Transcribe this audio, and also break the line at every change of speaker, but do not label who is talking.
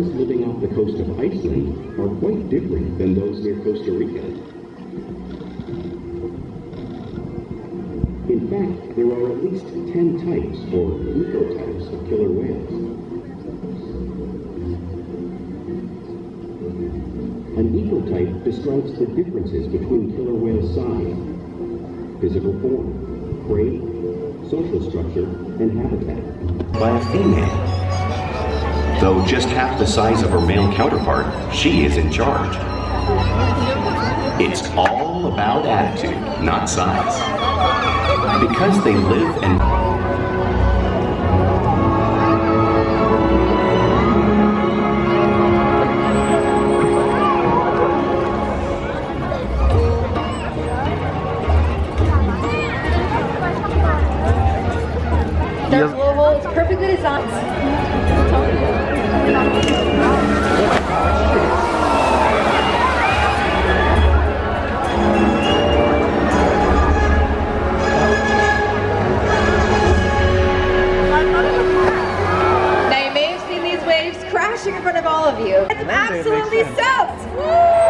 Whales living off the coast of Iceland are quite different than those near Costa Rica. In fact, there are at least 10 types, or ecotypes, of killer whales. An ecotype describes the differences between killer whale size, physical form, prey, social structure, and habitat. By a female. Though just half the size of her male counterpart, she is in charge. It's all about attitude, not size. Because they live and
They're yep. global.
It's
perfectly designed. Now you may have seen these waves crashing in front of all of you. It's
absolutely
soaked!